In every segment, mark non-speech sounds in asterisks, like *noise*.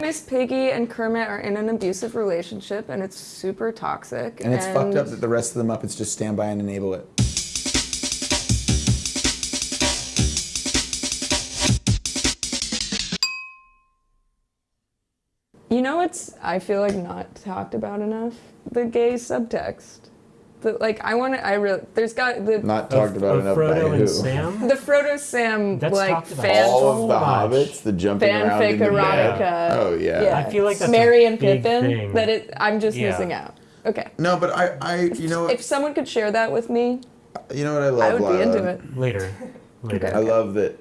Miss Piggy and Kermit are in an abusive relationship and it's super toxic. And it's fucked up that the rest of the Muppets just stand by and enable it. You know what's I feel like not talked about enough? The gay subtext. The, like I want to. I really. There's got the Not talked about of enough by Frodo who. and Sam. the Frodo Sam That's like talked about. fan All of the hobbits, the jumping around fanfic in the erotica. bed. Oh yeah. Yeah. I feel like that's Merry a and big Pippin. thing. That it. I'm just Yeah. missing out. Okay. No, but I, I, you know, If what, someone could share that with me, uh, you know what I love. I would be into it. Later. *laughs* Later. Okay. I love that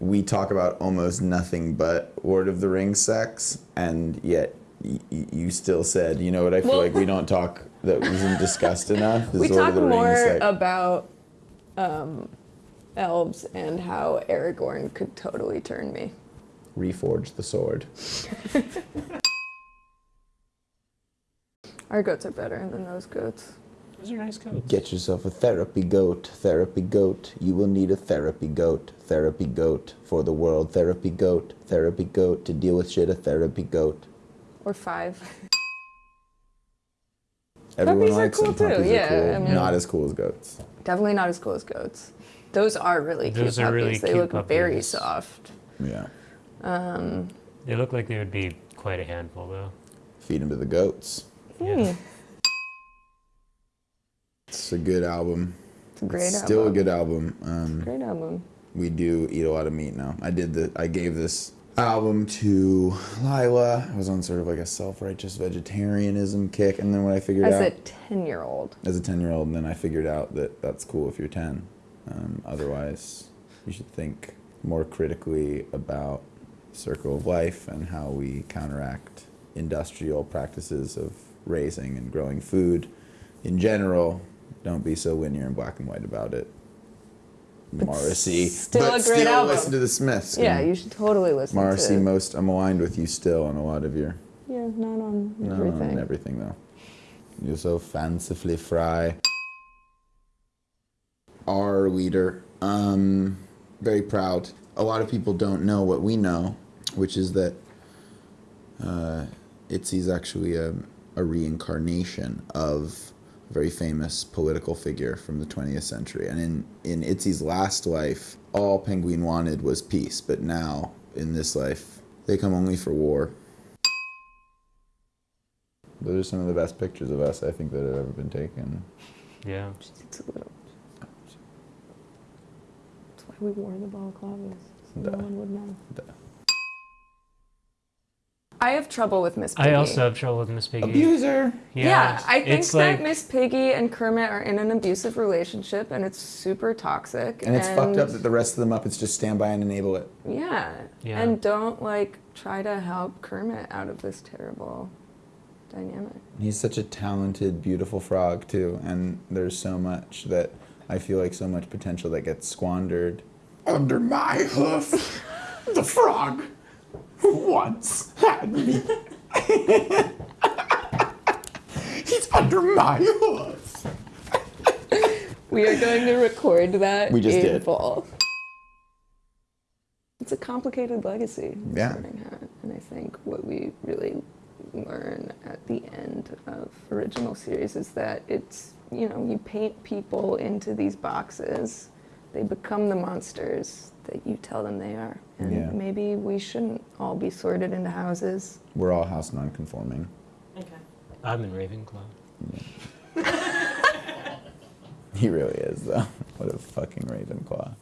we talk about almost nothing but Lord of the Rings sex, and yet y- y- you still said, you know what? I feel Well- like we don't talk that wasn't discussed enough. *laughs* we Lord talk of more Rings sex. about um, elves and how Aragorn could totally turn me. Reforge the sword. *laughs* Our goats are better than those goats. Those are nice goats. Get yourself a therapy goat, therapy goat. You will need a therapy goat, therapy goat for the world. Therapy goat, therapy goat to deal with shit. A therapy goat. Or five. *laughs* Everyone Puppies are likes cool them. too, Puppies are yeah, cool. I mean- Not as cool as goats. Definitely not as cool as goats. Those are really cute Those puppies. are really they cute look very soft. Yeah. Um, They look like they would be quite a handful, though. Feed them to the goats. Yeah. hmm, It's a good album. it's a great It's album. Still a good album. Um, Great album. we do eat a lot of meat now. I did the. I gave this album to Lila. I was on sort of like a self-righteous vegetarianism kick, and then when I figured As out as a 10 year old. as a ten-year-old, and then I figured out that that's cool if you're ten. Um, otherwise, you should think more critically about circle of life and how we counteract industrial practices of raising and growing food in general. Don't be so linear and black and white about it. Morrissey, still but a great still album. listen to the Smiths. Yeah, you should totally listen Morrissey, to most I'm aligned with you still on a lot of your Yeah, not on everything. on everything though. You're so fancifully fry. Our leader, um, very proud. A lot of people don't know what we know, which is that uh, Itzy's actually a, a reincarnation of very famous political figure from the 20th century. And in, in Itzy's last life, all Penguin wanted was peace, but now, in this life, they come only for war. Those are some of the best pictures of us I think that have ever been taken. Yeah. It's a little. That's why we wore the balaclavas. So Duh. no one would know. Duh. I have trouble with Miss Piggy. I also have trouble with Miss Piggy. Abuser! Yeah, yeah I think it's that like Miss Piggy and Kermit are in an abusive relationship, and it's super toxic. And it's fucked up that the rest of the Muppets just stand by and enable it. Yeah. Yeah. And don't like try to help Kermit out of this terrible dynamic. He's such a talented, beautiful frog, too. And there's so much that I feel like so much potential that gets squandered. Under my hoof, *laughs* the frog who once had me. *laughs* He's under my hoof. We are going to record that We just in did. full. It's a complicated legacy. Yeah. Sorting Hat, And I think what we really learn at the end of original series is that it's, you know, you paint people into these boxes. They become the monsters that you tell them they are. And Yeah. maybe we shouldn't all be sorted into houses. We're all house nonconforming. Okay. I'm in Ravenclaw. *laughs* He really is, though. What a fucking Ravenclaw.